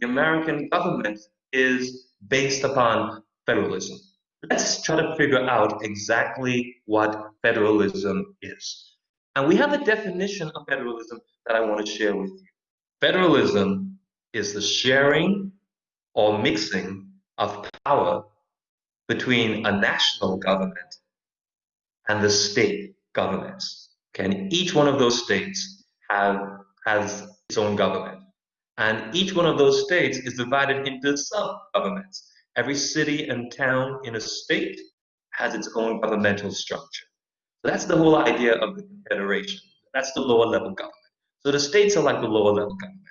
the American government is based upon federalism. Let's try to figure out exactly what federalism is. And we have a definition of federalism that I want to share with you. Federalism is the sharing or mixing of power between a national government and the state governments. Okay, and each one of those states have has its own government. And each one of those states is divided into sub-governments. Every city and town in a state has its own governmental structure. So that's the whole idea of the confederation. That's the lower level government. So the states are like the lower level government.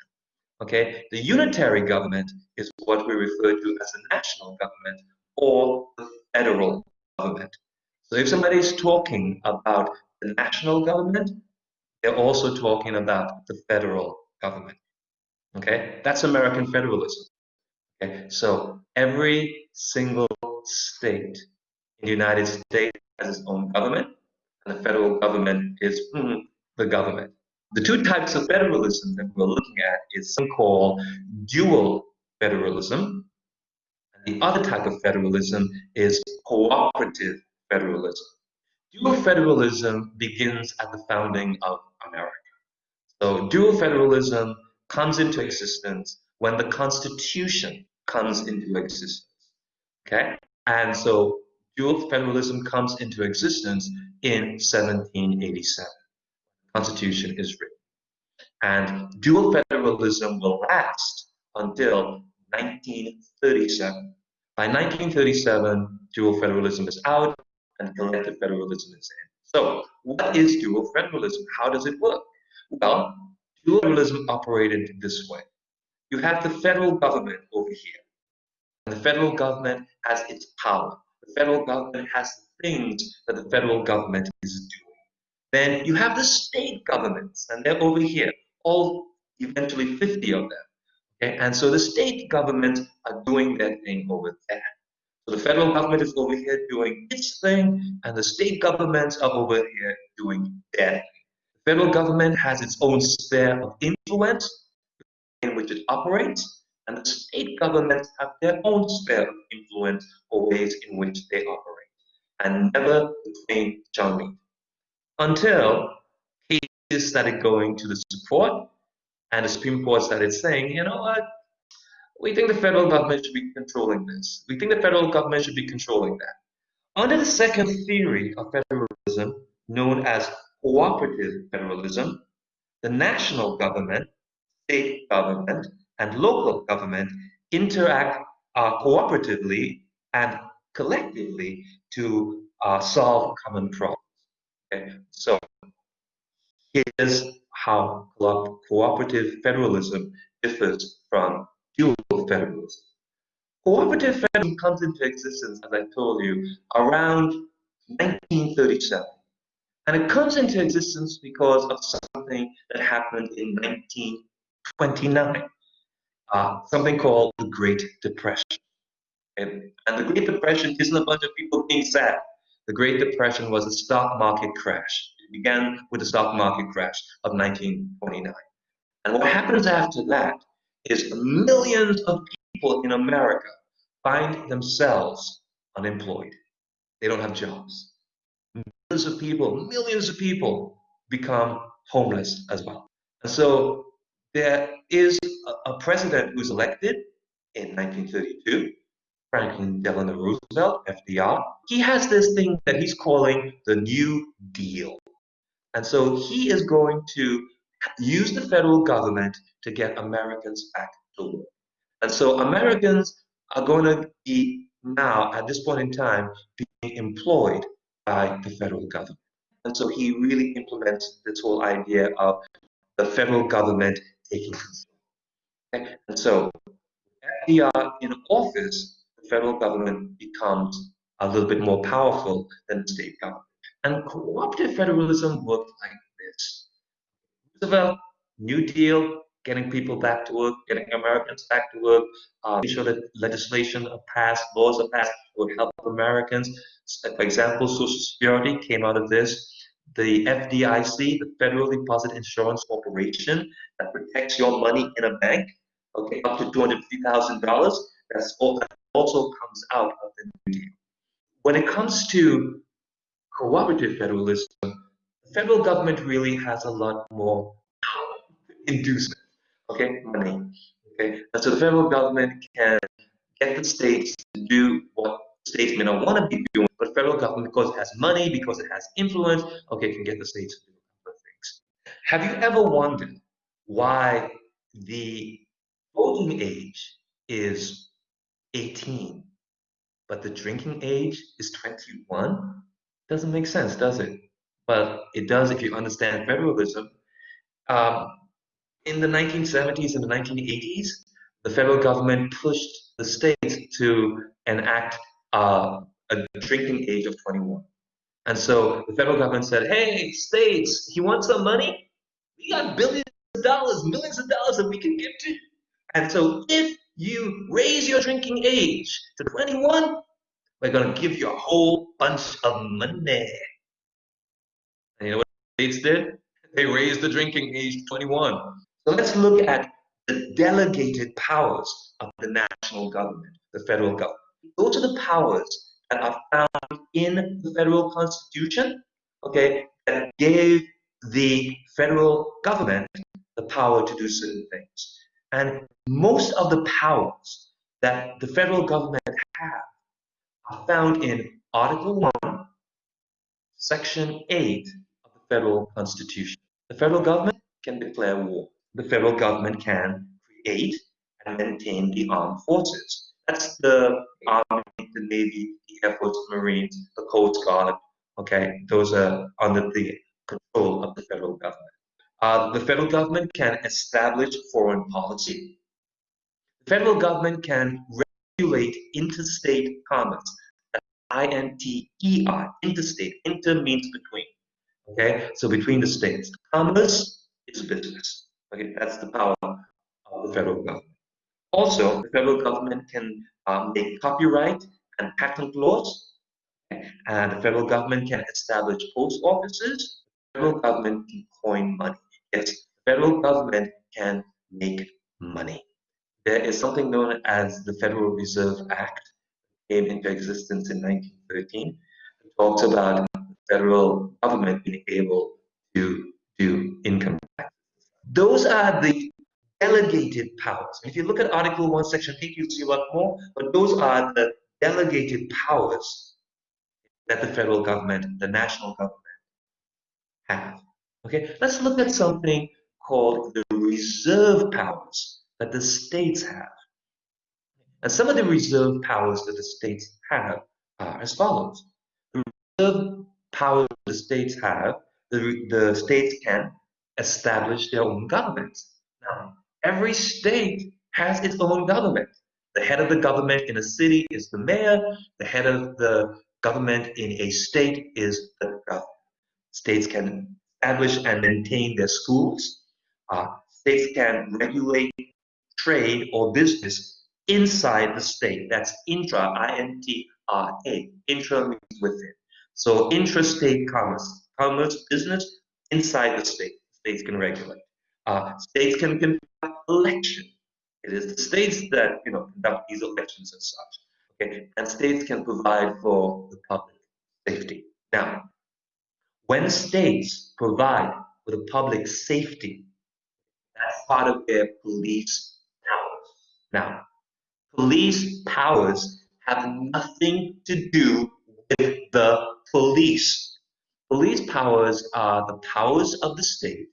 Okay, the unitary government is what we refer to as the national government or the federal government. So if somebody is talking about the national government, they're also talking about the federal government. Okay, that's American federalism. Okay, so every single state in the United States has its own government, and the federal government is mm, the government. The two types of federalism that we're looking at is something called dual federalism, and the other type of federalism is cooperative federalism. Dual federalism begins at the founding of America. So dual federalism comes into existence when the Constitution comes into existence. Okay? And so dual federalism comes into existence in 1787. The Constitution is written. And dual federalism will last until 1937. By 1937, dual federalism is out and collective federalism is in. So, what is dual federalism? How does it work? Well, dual federalism operated this way. You have the federal government over here. And the federal government has its power. The federal government has the things that the federal government is doing. Then you have the state governments, and they're over here, all eventually 50 of them. Okay? And so the state governments are doing their thing over there. So the federal government is over here doing its thing, and the state governments are over here doing their thing. Federal government has its own sphere of influence in which it operates, and the state governments have their own sphere of influence or ways in which they operate, and never the twain shall meet. Until cases started going to the Supreme and the Supreme Court started saying, you know what, we think the federal government should be controlling this. We think the federal government should be controlling that. Under the second theory of federalism, known as cooperative federalism, the national government, state government, and local government interact uh, cooperatively and collectively to uh, solve common problems. Okay? So here's how co cooperative federalism differs from dual federalism. Cooperative federalism comes into existence, as I told you, around 1937. And it comes into existence because of something that happened in 1929, uh, something called the Great Depression. And, and the Great Depression isn't a bunch of people being sad. The Great Depression was a stock market crash. It began with the stock market crash of 1929. And what happens after that is millions of people in America find themselves unemployed. They don't have jobs. Millions of people, millions of people become homeless as well. And so there is a, a president who's elected in 1932, Franklin Delano Roosevelt, FDR. He has this thing that he's calling the New Deal. And so he is going to use the federal government to get Americans back to work. And so Americans are going to be now, at this point in time, being employed by the federal government. And so he really implements this whole idea of the federal government taking control. And so FDR in office, the federal government becomes a little bit more powerful than the state government. And cooperative federalism worked like this. Roosevelt, New Deal, getting people back to work, getting Americans back to work, uh, making sure that legislation are passed, laws are passed that would help Americans. For example, Social Security came out of this. The FDIC, the Federal Deposit Insurance Corporation, that protects your money in a bank. okay, up to $250,000. That's all, that also comes out of the New Deal. When it comes to cooperative federalism, the federal government really has a lot more inducement, okay, money. Okay, and so the federal government can get the states to do what states may not want to be doing, but federal government, because it has money, because it has influence, okay, can get the states to do other things. Have you ever wondered why the voting age is 18, but the drinking age is 21? Doesn't make sense, does it? But it does if you understand federalism. Um, in the 1970s and the 1980s, the federal government pushed the states to enact uh, a drinking age of 21. And so the federal government said, hey, states, you want some money? We got billions of dollars, millions of dollars that we can give to you. And so if you raise your drinking age to 21, we're going to give you a whole bunch of money. And you know what states did? They raised the drinking age to 21. So let's look at the delegated powers of the national government, the federal government. Those are the powers that are found in the federal constitution, okay, that gave the federal government the power to do certain things. And most of the powers that the federal government have are found in Article 1, Section 8 of the federal constitution. The federal government can declare war. The federal government can create and maintain the armed forces. That's the Army, the Navy, the Air Force, the Marines, the Coast Guard. Okay, those are under the control of the federal government. Uh, the federal government can establish foreign policy. The federal government can regulate interstate commerce. I-N-T-E-R, interstate. Inter means between. Okay, so between the states. Commerce is business. Okay, that's the power of the federal government. Also, the federal government can um, make copyright and patent laws, and the federal government can establish post offices. The federal government can coin money. Yes, the federal government can make money. There is something known as the Federal Reserve Act, came into existence in 1913. It talks about the federal government being able to do income tax. Those are the delegated powers. If you look at Article 1, Section 8, you'll see a lot more, but those are the delegated powers that the federal government, the national government have. Okay, let's look at something called the reserve powers that the states have. And some of the reserve powers that the states have are as follows. The reserve powers the states have, the, the states can establish their own governments. Now, Every state has its own government. The head of the government in a city is the mayor. The head of the government in a state is the governor. States can establish and maintain their schools. Uh, states can regulate trade or business inside the state. That's intra, I-N-T-R-A. Intra means within. So intrastate commerce, commerce, business inside the state. States can regulate. Uh, states can conduct elections. It is the states that you know conduct these elections and such. Okay, and states can provide for the public safety. Now, when states provide for the public safety, that's part of their police powers. Now, police powers have nothing to do with the police. Police powers are the powers of the state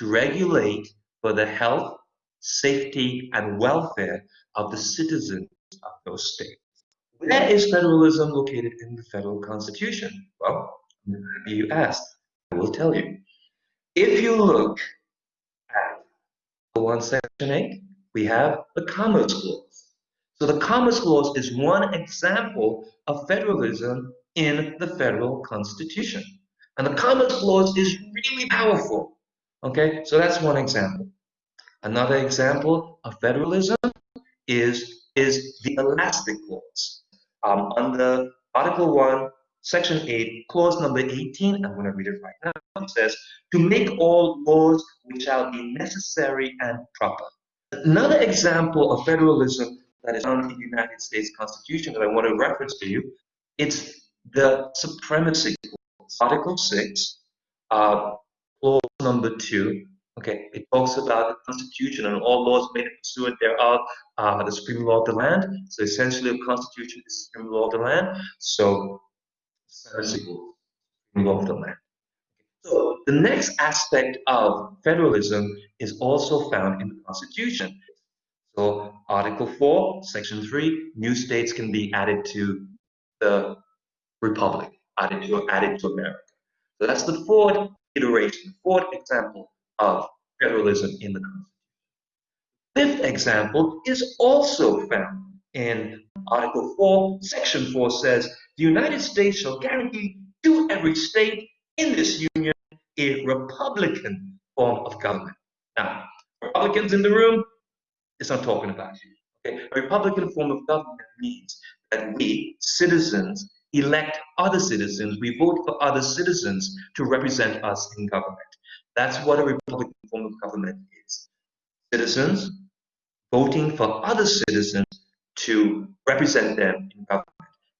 to regulate for the health, safety, and welfare of the citizens of those states. Where is federalism located in the federal constitution? Well, you asked, I will tell you. If you look at 1 section 8, we have the Commerce Clause. So the Commerce Clause is one example of federalism in the federal constitution. And the Commerce Clause is really powerful Okay, so that's one example. Another example of federalism is, is the elastic clause. Um, under Article 1, Section 8, clause number 18, I'm going to read it right now. It says, to make all laws which shall be necessary and proper Another example of federalism that is found in the United States Constitution that I want to reference to you, it's the supremacy clause, Article 6, uh, number 2. Okay, it talks about the Constitution and all laws made pursuant thereof uh, the supreme law of the land. So essentially, a Constitution is the supreme law of the land. So, supreme law of the land. So the next aspect of federalism is also found in the Constitution. So Article 4, Section 3, new states can be added to the Republic, added to, added to America. So that's the fourth iteration, fourth example of federalism in the Constitution. Fifth example is also found in Article 4, Section 4 says, the United States shall guarantee to every state in this union a Republican form of government. Now, Republicans in the room, it's not talking about you. Okay? A Republican form of government means that we, citizens, elect other citizens, we vote for other citizens to represent us in government. That's what a Republican form of government is. Citizens voting for other citizens to represent them in government.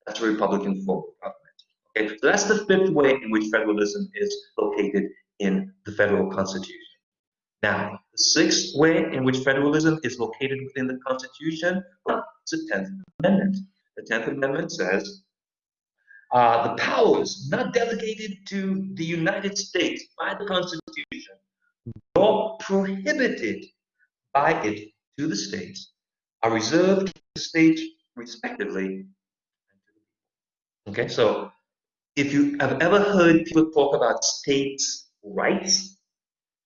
That's a Republican form of government. Okay, so that's the fifth way in which federalism is located in the federal constitution. Now, the sixth way in which federalism is located within the Constitution well, is the 10th Amendment. The 10th Amendment says, uh, the powers not delegated to the United States by the Constitution, nor prohibited by it to the states, are reserved to the states respectively. Okay, so if you have ever heard people talk about states' rights,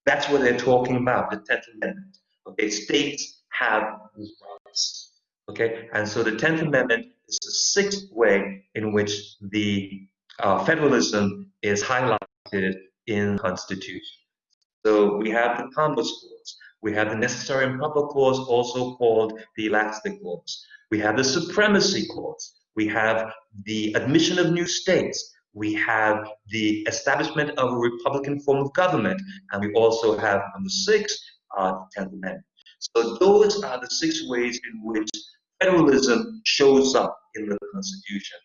that's what they're talking about, the 10th Amendment. Okay, states have rights. Okay, and so the 10th Amendment is the sixth way in which the uh, federalism is highlighted in the Constitution. So we have the Commerce Clause, we have the Necessary and Proper Clause, also called the Elastic Clause. We have the Supremacy Clause. We have the admission of new states we have the establishment of a republican form of government, and we also have number six, uh, the Tenth Amendment. So those are the six ways in which federalism shows up in the Constitution.